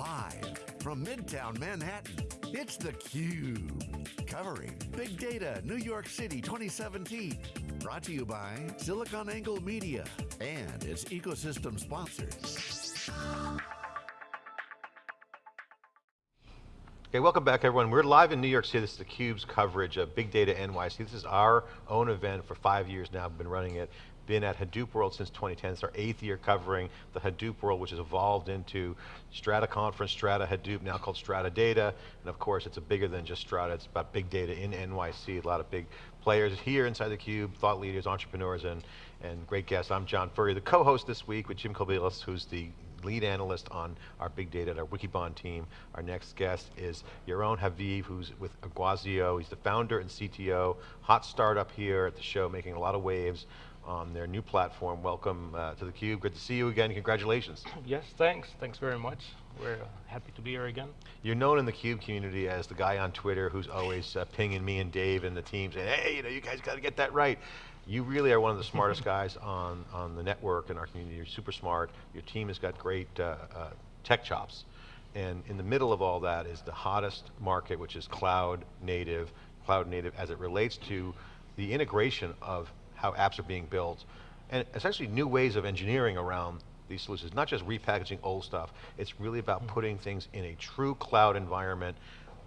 Live from Midtown Manhattan, it's theCUBE. Covering Big Data New York City 2017. Brought to you by SiliconANGLE Media and its ecosystem sponsors. Okay, welcome back everyone. We're live in New York City. This is theCUBE's coverage of Big Data NYC. This is our own event for five years now, I've been running it. Been at Hadoop World since 2010. It's our eighth year covering the Hadoop World, which has evolved into Strata Conference, Strata Hadoop, now called Strata Data. And of course, it's a bigger than just Strata, it's about big data in NYC, a lot of big players here inside theCUBE, thought leaders, entrepreneurs, and, and great guests. I'm John Furrier, the co-host this week with Jim Kobielus, who's the lead analyst on our big data at our Wikibon team. Our next guest is Yaron Haviv, who's with Iguazio. He's the founder and CTO, hot startup here at the show, making a lot of waves on their new platform. Welcome uh, to theCUBE, good to see you again, congratulations. Yes, thanks, thanks very much. We're uh, happy to be here again. You're known in the CUBE community as the guy on Twitter who's always uh, pinging me and Dave and the team saying, hey, you know, you guys got to get that right. You really are one of the smartest guys on, on the network in our community. You're super smart. Your team has got great uh, uh, tech chops. And in the middle of all that is the hottest market, which is cloud native, cloud native as it relates to the integration of how apps are being built, and essentially new ways of engineering around these solutions, not just repackaging old stuff, it's really about mm-hmm. putting things in a true cloud environment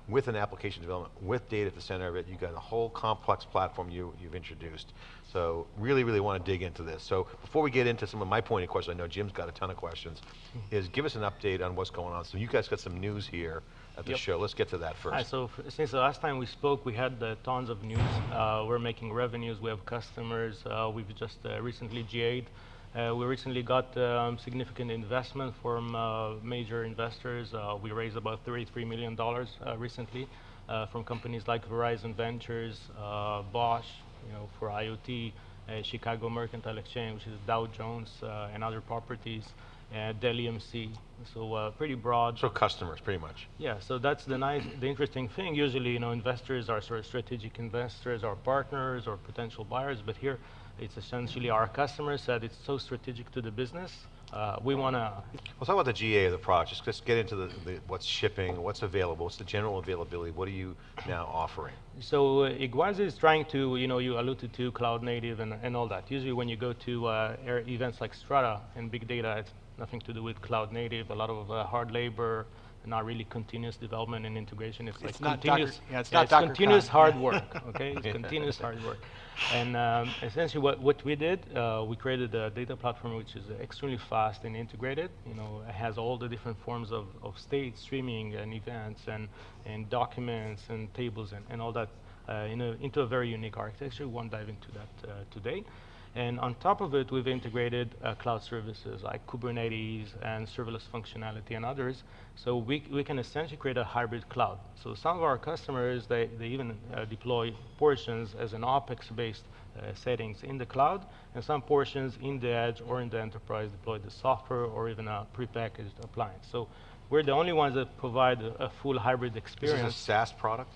with an application development, with data at the center of it, you've got a whole complex platform you, you've introduced. So really, really want to dig into this. So before we get into some of my pointed questions, I know Jim's got a ton of questions, hmm. is give us an update on what's going on. So you guys got some news here at the yep. show. Let's get to that first. Right, so since the last time we spoke, we had uh, tons of news. Uh, we're making revenues, we have customers. Uh, we've just uh, recently GA'd uh, we recently got um, significant investment from uh, major investors. Uh, we raised about $33 million uh, recently uh, from companies like Verizon Ventures, uh, Bosch, you know, for IoT, Chicago Mercantile Exchange, which is Dow Jones, and other properties, and Dell EMC. So pretty broad. So customers, pretty much. Yeah. So that's the nice, the interesting thing. Usually, you know, investors are sort of strategic investors, or partners, or potential buyers. But here, it's essentially our customers that it's so strategic to the business. Uh, we want to... Well, talk about the GA of the product. Just, just get into the, the, what's shipping, what's available, what's the general availability, what are you now offering? So uh, Iguazio is trying to, you know, you alluded to cloud native and, and all that. Usually when you go to uh, events like Strata and big data, it's nothing to do with cloud native, a lot of uh, hard labor, not really continuous development and integration. It's, it's like continuous, Docker, yeah, it's, yeah, it's continuous hard work, okay? It's continuous hard work. And um, essentially what, what we did, uh, we created a data platform which is extremely fast and integrated. You know, it has all the different forms of, of state streaming and events and, and documents and tables and, and all that uh, in a, into a very unique architecture. We won't dive into that uh, today. And on top of it, we've integrated uh, cloud services like Kubernetes and serverless functionality and others. So we, we can essentially create a hybrid cloud. So some of our customers, they, they even uh, deploy portions as an OpEx-based uh, settings in the cloud, and some portions in the edge or in the enterprise deploy the software or even a prepackaged appliance. So we're the only ones that provide a, a full hybrid experience. Is this a SaaS product?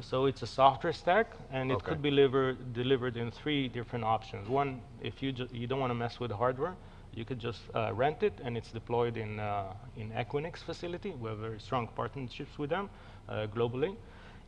So it's a software stack, and it okay. could be delivered, delivered in three different options. One, if you, you don't want to mess with hardware, you could just uh, rent it, and it's deployed in, uh, in Equinix facility. We have very strong partnerships with them uh, globally.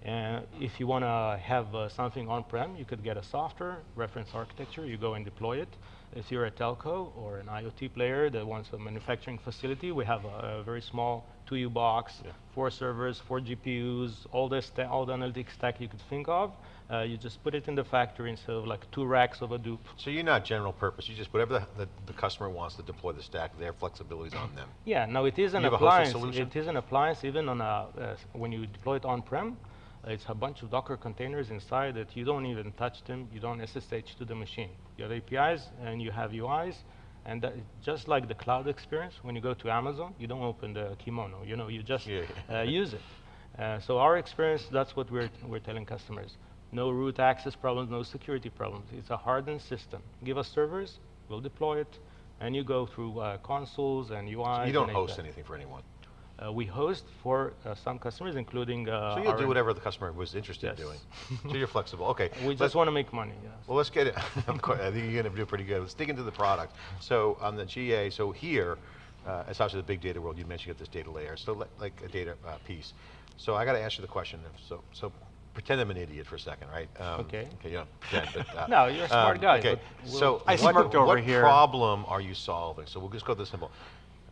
And if you want to have uh, something on-prem, you could get a software reference architecture. You go and deploy it. If you're a telco or an IoT player that wants a manufacturing facility, we have a, a very small 2U box, yeah. four servers, four GPUs, all, this all the analytics stack you could think of. Uh, you just put it in the factory instead of like two racks of a Hadoop. So you're not general purpose, you just, whatever the, the, the customer wants to deploy the stack, their flexibility is on them. Yeah, now it is an appliance. It is an appliance even on a, uh, when you deploy it on-prem, it's a bunch of Docker containers inside that you don't even touch them, you don't SSH to the machine. You have APIs and you have UIs, and that, just like the cloud experience, when you go to Amazon, you don't open the kimono, you know, you just yeah. uh, use it. Uh, so our experience, that's what we're, we're telling customers. No root access problems, no security problems. It's a hardened system. Give us servers, we'll deploy it, and you go through uh, consoles and UIs. So you don't host anything for anyone? Uh, we host for uh, some customers, including uh, So you'll do whatever the customer was interested yes. in doing. so you're flexible, okay. We just want to make money, yes. Well, let's get it. I think you're going to do pretty good. Let's dig into the product. So on the GA, so here, uh, it's obviously the big data world. You mentioned you got this data layer, so li- like a data uh, piece. So I got to ask you the question. If so, so pretend I'm an idiot for a second, right? Um, Okay. Okay, you don't pretend, but uh, No, you're a smart guy, Okay, we'll- so I what, smirked over what here. problem are you solving? So we'll just go this simple.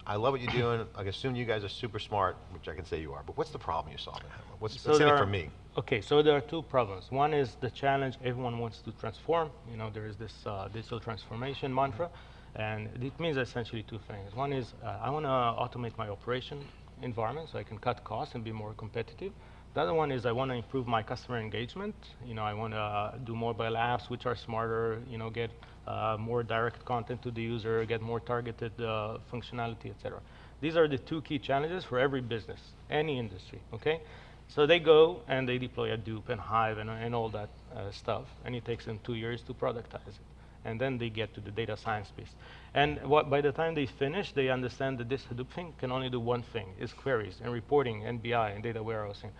I love what you're doing. I assume you guys are super smart, which I can say you are. But what's the problem you're solving? What's So what's in it for me? Okay, so there are two problems. One is the challenge everyone wants to transform. You know, there is this uh, digital transformation mantra, and it means essentially two things. One is uh, I want to automate my operation environment so I can cut costs and be more competitive. The other one is I want to improve my customer engagement. You know, I want to do mobile apps which are smarter. You know, get uh, more direct content to the user, get more targeted uh, functionality, etc. These are the two key challenges for every business, any industry. Okay. So they go and they deploy Hadoop and Hive and, and all that uh, stuff, and it takes them two years to productize it. And then they get to the data science piece. And what, by the time they finish, they understand that this Hadoop thing can only do one thing, is queries and reporting and BI and data warehousing.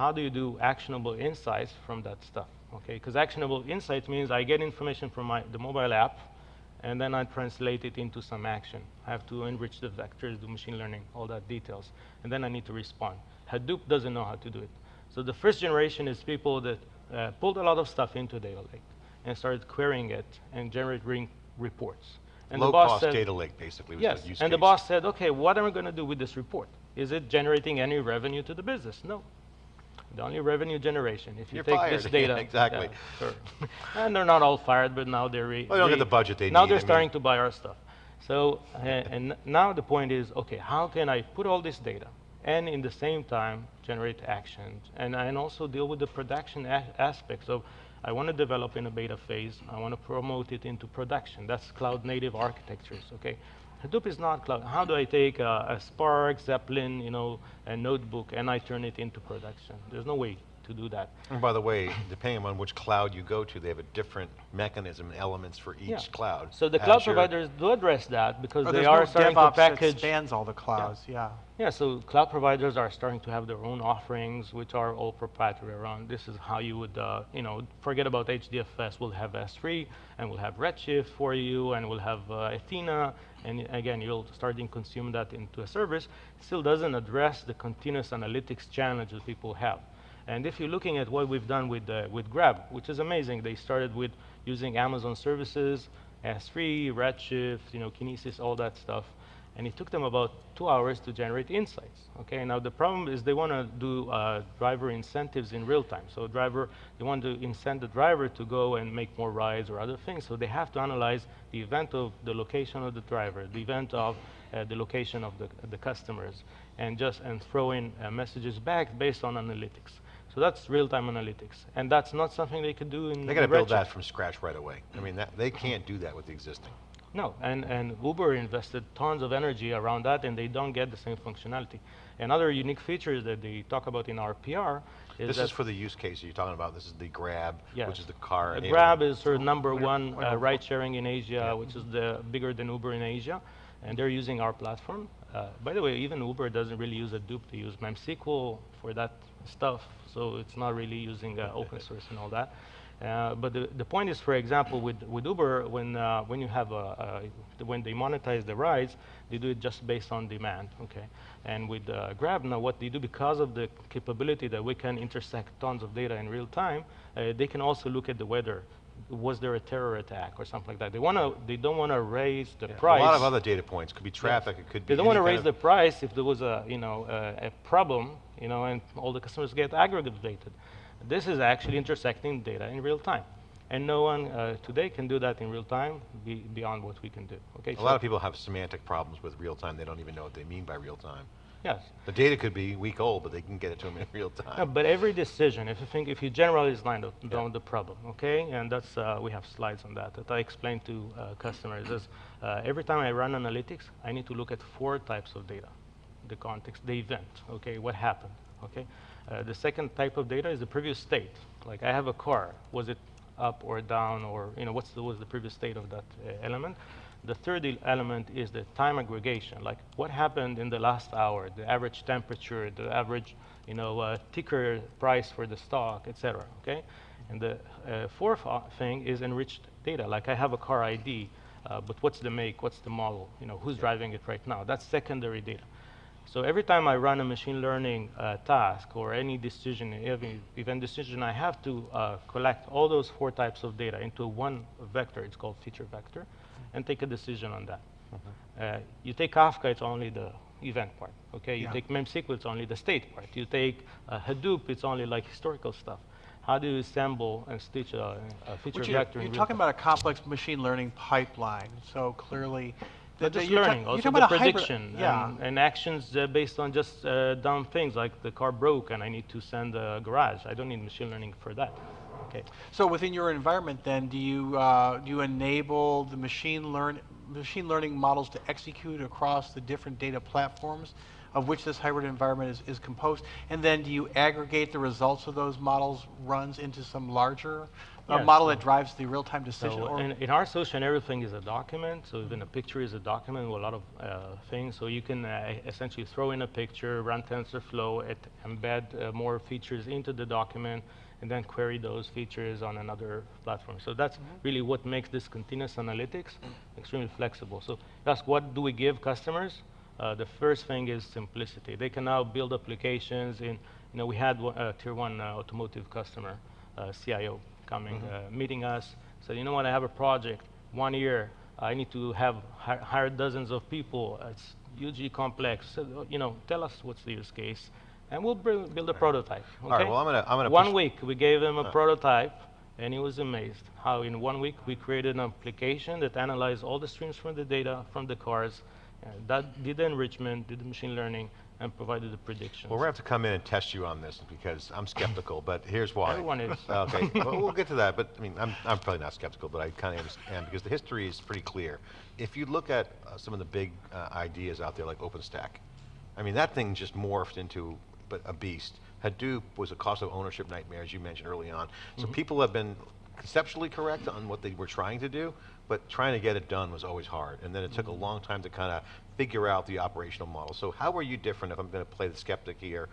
How do you do actionable insights from that stuff? Okay, because actionable insights means I get information from my, the mobile app, and then I translate it into some action. I have to enrich the vectors, do machine learning, all that details, and then I need to respond. Hadoop doesn't know how to do it. So the first generation is people that uh, pulled a lot of stuff into data lake and started querying it and generating reports. And the Low boss cost said- data lake, basically. Was Yes, and the boss said, okay, what am I going to do with this report? Is it generating any revenue to the business? No. The only revenue generation, if you You're take this fired. data. Exactly. Yeah, sure. and they're not all fired, but now they're. Re- Well, they don't get the budget they Now need, I they're mean- starting to buy our stuff. So, uh, and now the point is, okay, how can I put all this data and in the same time generate actions and, and also deal with the production aspects of I want to develop in a beta phase, I want to promote it into production. That's cloud native architectures, okay? Hadoop is not cloud. How do I take a, a Spark, Zeppelin, you know, a notebook, and I turn it into production? There's no way to do that. And by the way, depending on which cloud you go to, they have a different mechanism and elements for each Yeah. cloud. So the cloud Azure- providers do address that because Or they are no starting DevOps to package. that spans all the clouds, yeah. Yeah, so cloud providers are starting to have their own offerings, which are all proprietary around. This is how you would, uh, you know, forget about HDFS. We'll have S3, and we'll have Redshift for you, and we'll have uh, Athena, and again, you'll start to consume that into a service. Still doesn't address the continuous analytics challenge that people have. And if you're looking at what we've done with uh, with Grab, which is amazing, they started with using Amazon services, S3, Redshift, you know, Kinesis, all that stuff and it took them about two hours to generate insights. Okay, now the problem is they want to do uh, driver incentives in real time. So driver, they want to incent the driver to go and make more rides or other things. So they have to analyze the event of the location of the driver, the event of uh, the location of the, the customers, and just and throw in uh, messages back based on analytics. So that's real-time analytics, and that's not something they could do in. They got to build that from scratch right away. I mean, that, they can't do that with the existing. No, and, and Uber invested tons of energy around that, and they don't get the same functionality. Another unique feature that they talk about in our PR is This that is for the use case you're talking about. This is the Grab, Yes. which is the car. enablement. Grab is sort of number one uh, ride sharing in Asia, which is the bigger than Uber in Asia, and they're using our platform. Uh, by the way, even Uber doesn't really use Hadoop; they use MemSQL for that stuff, so it's not really using uh, open source and all that. Uh, but the, the point is, for example, with, with Uber, when, uh, when you have a, a, when they monetize the rides, they do it just based on demand, okay? And with uh, Grab, now what they do, because of the capability that we can intersect tons of data in real time, uh, they can also look at the weather. Was there a terror attack or something like that? They want to, they don't want to raise the Yeah, price. A lot of other data points. Could be traffic. It could be. They don't want to raise the price if there was a, you know, a, a problem, you know, and all the customers get aggregated. This is actually intersecting data in real time. And no one uh, today can do that in real time be, beyond what we can do. Okay. A lot of people have semantic problems with real time. They don't even know what they mean by real time. Yes. The data could be week old, but they can get it to them in real time. No, but every decision, if you think, if you generalize line down the problem, okay, and that's uh, we have slides on that that I explain to uh, customers. Is uh, every time I run analytics, I need to look at four types of data: the context, the event, okay, what happened, okay. Uh, the second type of data is the previous state. Like I have a car, was it up or down, or you know, what's the, was the previous state of that uh, element? The third element is the time aggregation, like what happened in the last hour, the average temperature, the average, you know, uh, ticker price for the stock, etc. Okay, and the uh, fourth uh, thing is enriched data. Like I have a car ID, Uh, but what's the make? What's the model? You know, who's driving it right now? That's secondary data. So every time I run a machine learning uh, task or any decision, every event decision, I have to uh, collect all those four types of data into one vector. It's called feature vector, and take a decision on that. Uh, you take Kafka, it's only the event part. Okay, you Yeah. take MemSQL, it's only the state part. You take uh, Hadoop, it's only like historical stuff. How do you assemble and stitch a, a feature Which you're, vector? you're real talking about a complex machine learning pipeline. So clearly, Just learning, also the prediction yeah. and, and actions uh, based on just uh, dumb things like the car broke and I need to send a garage. I don't need machine learning for that. Okay. So within your environment, then, do you uh, do you enable the machine learn machine learning models to execute across the different data platforms of which this hybrid environment is, is composed? And then do you aggregate the results of those models runs into some larger uh, Yes. model that drives the real-time decision? So in, in our solution, everything is a document. So even a picture is a document with a lot of uh, things. So you can uh, essentially throw in a picture, run TensorFlow, it, embed uh, more features into the document, and then query those features on another platform. So that's really what makes this continuous analytics extremely flexible. So ask, what do we give customers? Uh, the first thing is simplicity. They can now build applications in, you know, we had a tier one uh, automotive customer, uh, CIO, coming, uh, meeting us, said, you know what, I have a project, one year, I need to have hi- hire dozens of people, it's hugely complex, so, uh, you know, tell us what's the use case, and we'll bring, build a prototype, okay? right, well, I'm gonna- I'm gonna One week, we gave him a prototype, and he was amazed how in one week we created an application that analyzed all the streams from the data from the cars, uh, that did the enrichment, did the machine learning, and provided the predictions. Well, we're going to have to come in and test you on this because I'm skeptical, but here's why. Everyone is. Okay, well, we'll get to that, but I mean, I'm, I'm probably not skeptical, but I kind of am because the history is pretty clear. If you look at uh, some of the big uh, ideas out there like OpenStack, I mean, that thing just morphed into but a beast. Hadoop was a cost of ownership nightmare, as you mentioned early on. So Mm-hmm. people have been conceptually correct on what they were trying to do, but trying to get it done was always hard. And then it took a Mm-hmm. long time to kind of figure out the operational model. So how are you different, if I'm going to play the skeptic here?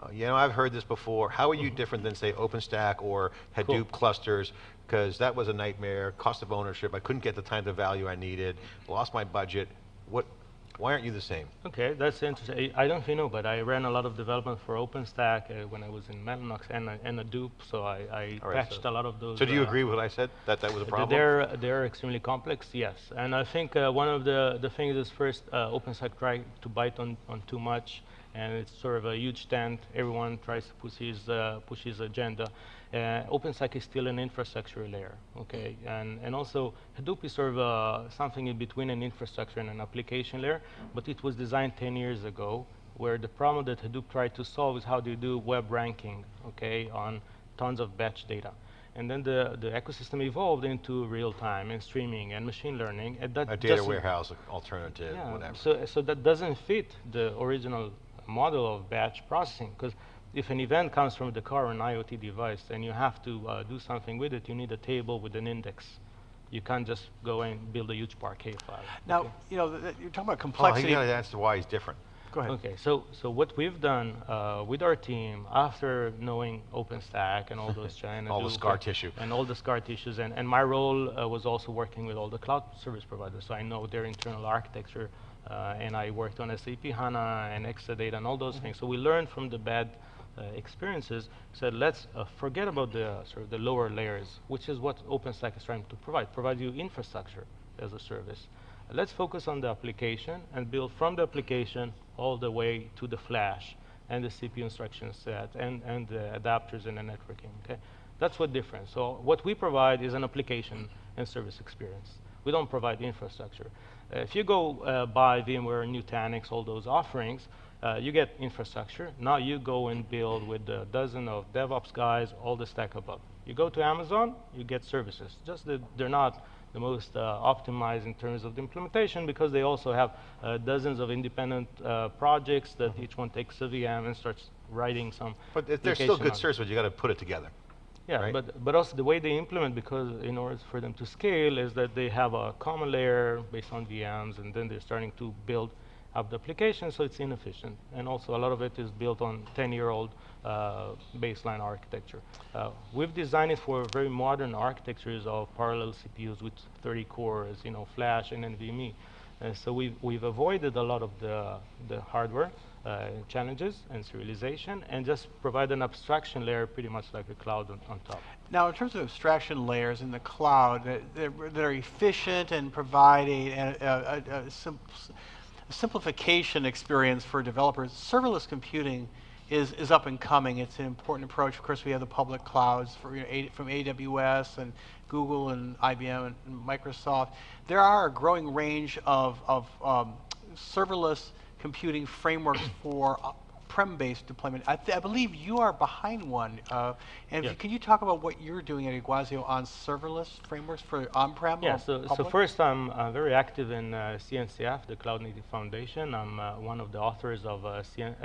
Uh, you know, I've heard this before. How are you different than, say, OpenStack or Hadoop Mm-hmm. Cool. clusters? Because that was a nightmare, cost of ownership. I couldn't get the time to value I needed, lost my budget. What? Why aren't you the same? Okay, that's interesting. I I don't know if you know, but I ran a lot of development for OpenStack uh, when I was in Mellanox and, uh, and Hadoop, so I, I right, patched so- a lot of those. So do you uh, agree with what I said? That that was a problem? They're, they're extremely complex, yes. And I think uh, one of the, the things is first, uh, OpenStack tried to bite on, on too much, and it's sort of a huge tent. Everyone tries to push his, uh, push his agenda. Uh, OpenStack is still an infrastructure layer, okay? And, and also, Hadoop is sort of uh, something in between an infrastructure and an application layer, but it was designed 10 years ago, where the problem that Hadoop tried to solve is how do you do web ranking, okay, on tons of batch data. And then the, the ecosystem evolved into real time and streaming and machine learning. And that a data warehouse alternative, yeah, whatever. So, so that doesn't fit the original model of batch processing because if an event comes from the car or an IoT device and you have to uh, do something with it, you need a table with an index. You can't just go and build a huge Parquet file. now, okay? you know, th- th- you're talking about well, complexity. you got to answer why he's different. Go ahead. Okay, so so what we've done uh, with our team after knowing OpenStack and all those China All the scar and- tissue. and all the scar tissues, and, and my role uh, was also working with all the cloud service providers, so I know their internal architecture, uh, and I worked on SAP HANA and Exadata and all those things. So we learned from the bad experiences. Said let's uh, forget about the uh, sort of the lower layers, which is what OpenStack is trying to provide, provide you infrastructure as a service. Let's focus on the application and build from the application all the way to the flash and the CPU instruction set and, and the adapters and the networking, okay? That's what difference. So what we provide is an application and service experience. We don't provide infrastructure. Uh, if you go uh, buy VMware, Nutanix, all those offerings, uh, you get infrastructure. Now you go and build with a dozen of DevOps guys all the stack above. You go to Amazon, you get services. Just that they're not the most uh, optimized in terms of the implementation because they also have uh, dozens of independent uh, projects that each one takes a VM and starts writing some. But they're still good on it. service, but you got to put it together. Yeah, right? but but also the way they implement, because in order for them to scale, is that they have a common layer based on VMs, and then they're starting to build of the application, so it's inefficient. And also a lot of it is built on 10-year-old uh, baseline architecture. Uh, we've designed it for very modern architectures of parallel CPUs with 30 cores, you know, flash and NVMe. Uh, so we've, we've avoided a lot of the, the hardware uh, challenges and serialization and just provide an abstraction layer pretty much like a cloud on, on top. Now, in terms of abstraction layers in the cloud that, that, are efficient and provide a, a, a, a sim simplification experience for developers, serverless computing is, is up and coming. It's an important approach. Of course, we have the public clouds for, you know, a, from AWS and Google and IBM and, and, Microsoft. There are a growing range of, of um, serverless computing frameworks for uh, prem-based deployment. I, I, believe you are behind one. Uh, and yeah. can you talk about what you're doing at Iguazio on serverless frameworks for on-prem? Yeah, so, so, first I'm uh, very active in uh, CNCF, the Cloud Native Foundation. I'm uh, one of the authors of, uh,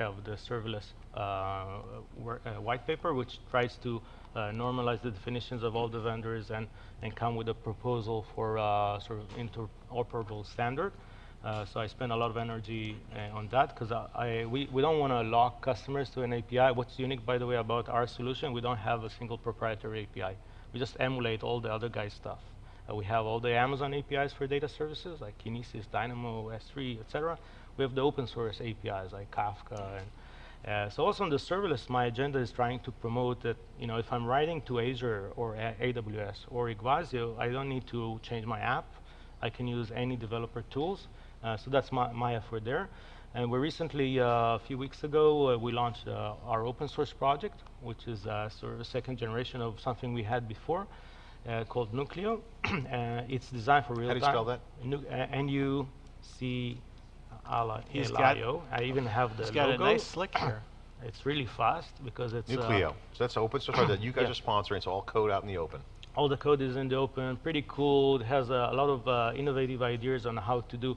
of the serverless uh, white paper, which tries to normalize the definitions of all the vendors and, and come with a proposal for sort of interoperable standard. Uh, so I spend a lot of energy uh, on that because we, we don't want to lock customers to an API. What's unique, by the way, about our solution, we don't have a single proprietary API. We just emulate all the other guys' stuff. Uh, we have all the Amazon APIs for data services, like Kinesis, Dynamo, S3, etc. We have the open source APIs, like Kafka. And, uh, so also on the serverless, my agenda is trying to promote that, you know, if I'm writing to Azure or A AWS or Iguazio, I don't need to change my app. I can use any developer tools. Uh, so that's my, my effort there. And we recently, uh, a few weeks ago, uh, we launched our open source project, which is sort of a second generation of something we had before. Uh, called Nuclio. uh, it's designed for real time. How do you spell that? Nu N-U-C-L-I-O. I even have the He's got logo. a nice slick here. It's really fast because it's Nuclio. so that's open source that you guys yeah. are sponsoring. It's all code out in the open all the code is in the open, pretty cool. It has a, a lot of uh, innovative ideas on how to do uh,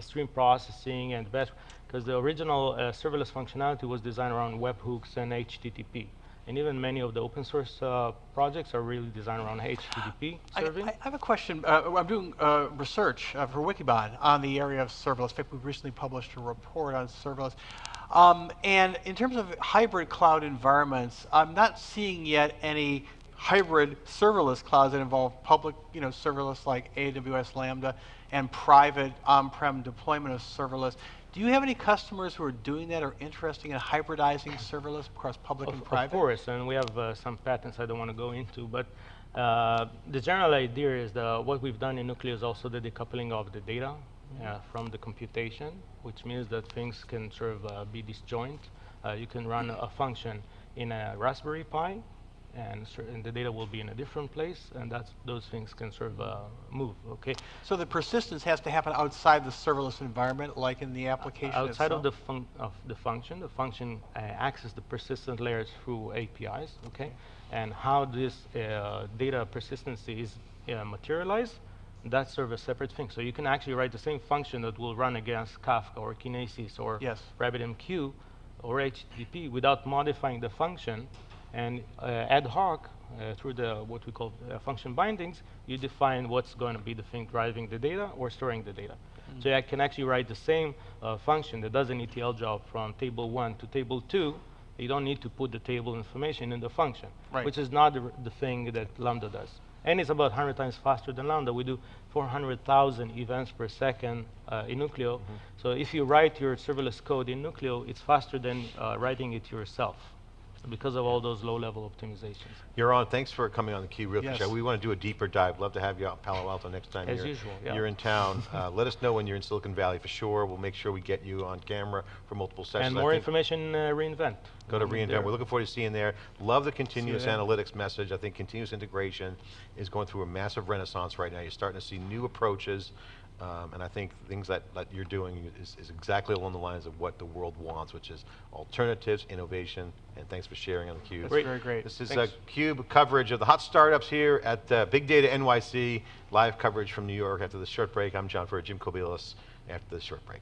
stream processing and batch, because the original uh, serverless functionality was designed around webhooks and HTTP. And even many of the open source uh, projects are really designed around HTTP serving. I, I have a question. Uh, I'm doing uh, research uh, for Wikibon on the area of serverless. In fact, we recently published a report on serverless. Um, and in terms of hybrid cloud environments, I'm not seeing yet any hybrid serverless clouds that involve public, you know, serverless like AWS Lambda and private on-prem deployment of serverless. Do you have any customers who are doing that or interested in hybridizing serverless across public of, and private? Of course, and we have uh, some patents I don't want to go into, but uh, the general idea is that what we've done in Nuclio is also the decoupling of the data uh, from the computation, which means that things can sort of uh, be disjoint. Uh, you can run a function in a Raspberry Pi and, and, the data will be in a different place, and that's, those things can sort of uh, move, okay? So the persistence has to happen outside the serverless environment, like in the application Outside itself? of the, of the function, the function uh, accesses the persistent layers through APIs, okay? And how this uh, data persistency is uh, materialized, that's sort of a separate thing. So you can actually write the same function that will run against Kafka or Kinesis or yes. RabbitMQ or HTTP without modifying the function and uh, ad hoc, uh, through the what we call uh, function bindings, you define what's going to be the thing driving the data or storing the data. Mm -hmm. So I can actually write the same function that does an ETL job from table one to table two. You don't need to put the table information in the function, right. which is not the, the thing that Lambda does. And it's about 100 times faster than Lambda. We do 400,000 events per second uh, in Nuclio. Mm -hmm. So if you write your serverless code in Nuclio, it's faster than uh, writing it yourself because of all those low-level optimizations. Yaron, thanks for coming on the Key Real yes. Show. We want to do a deeper dive. Love to have you out in Palo Alto next time As you're, usual, yeah. you're in town. uh, let us know when you're in Silicon Valley for sure. We'll make sure we get you on camera for multiple sessions. And more information, uh, reInvent. Go to reInvent. There. We're looking forward to seeing there. Love the continuous analytics message. I think continuous integration is going through a massive renaissance right now. You're starting to see new approaches um, and I think things that, that you're doing is, is, exactly along the lines of what the world wants, which is alternatives, innovation, and thanks for sharing on theCUBE. That's very great. This is a CUBE coverage of the hot startups here at uh, Big Data NYC, live coverage from New York after the short break. I'm John Furrier, Jim Kobielus after the short break.